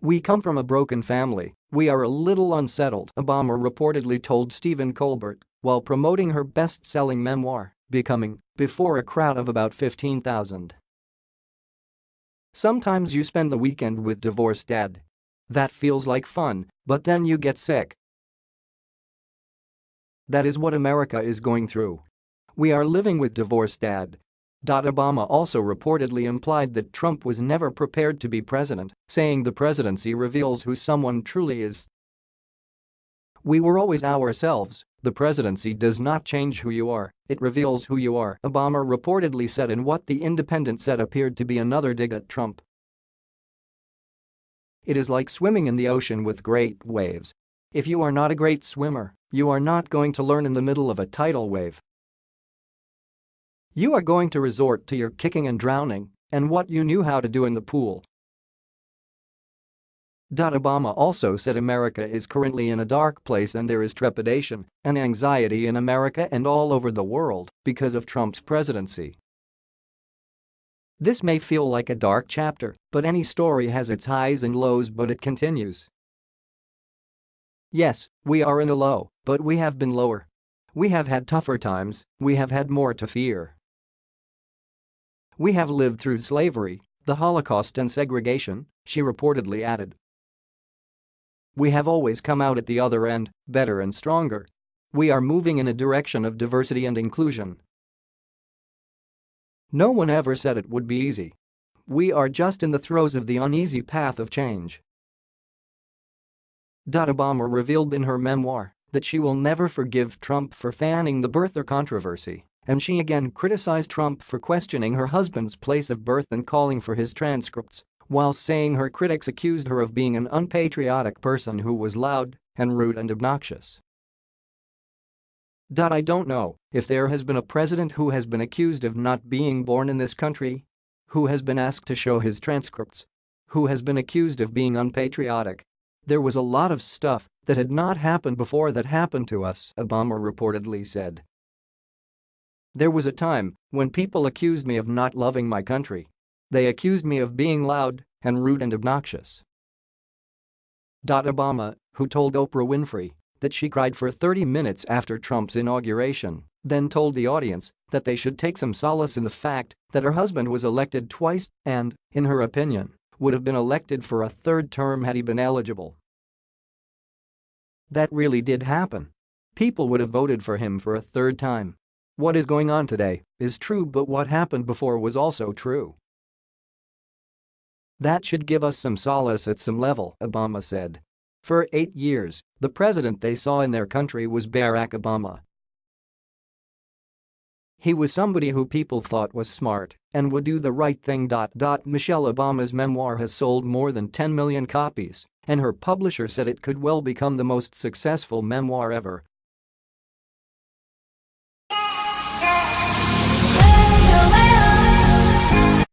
We come from a broken family, we are a little unsettled, Obama reportedly told Stephen Colbert while promoting her best-selling memoir, Becoming, before a crowd of about 15,000. Sometimes you spend the weekend with divorced dad. That feels like fun, but then you get sick. That is what America is going through. We are living with divorced dad. Obama also reportedly implied that Trump was never prepared to be president, saying the presidency reveals who someone truly is. We were always ourselves, the presidency does not change who you are, it reveals who you are, Obama reportedly said in what The Independent said appeared to be another dig at Trump. It is like swimming in the ocean with great waves. If you are not a great swimmer, you are not going to learn in the middle of a tidal wave. You are going to resort to your kicking and drowning and what you knew how to do in the pool. Obama also said America is currently in a dark place and there is trepidation and anxiety in America and all over the world because of Trump's presidency. This may feel like a dark chapter, but any story has its highs and lows but it continues. Yes, we are in a low, but we have been lower. We have had tougher times, we have had more to fear. We have lived through slavery, the Holocaust and segregation, she reportedly added. We have always come out at the other end, better and stronger. We are moving in a direction of diversity and inclusion. No one ever said it would be easy. We are just in the throes of the uneasy path of change. Obama revealed in her memoir that she will never forgive Trump for fanning the birther controversy and she again criticized Trump for questioning her husband's place of birth and calling for his transcripts, while saying her critics accused her of being an unpatriotic person who was loud and rude and obnoxious. I don't know if there has been a president who has been accused of not being born in this country, who has been asked to show his transcripts, who has been accused of being unpatriotic. There was a lot of stuff that had not happened before that happened to us, Obama reportedly said. There was a time when people accused me of not loving my country. They accused me of being loud and rude and obnoxious. Obama, who told Oprah Winfrey that she cried for 30 minutes after Trump's inauguration, then told the audience that they should take some solace in the fact that her husband was elected twice and, in her opinion, would have been elected for a third term had he been eligible. That really did happen. People would have voted for him for a third time. What is going on today is true but what happened before was also true. That should give us some solace at some level, Obama said. For eight years, the president they saw in their country was Barack Obama. He was somebody who people thought was smart and would do the right thing. Michelle Obama's memoir has sold more than 10 million copies, and her publisher said it could well become the most successful memoir ever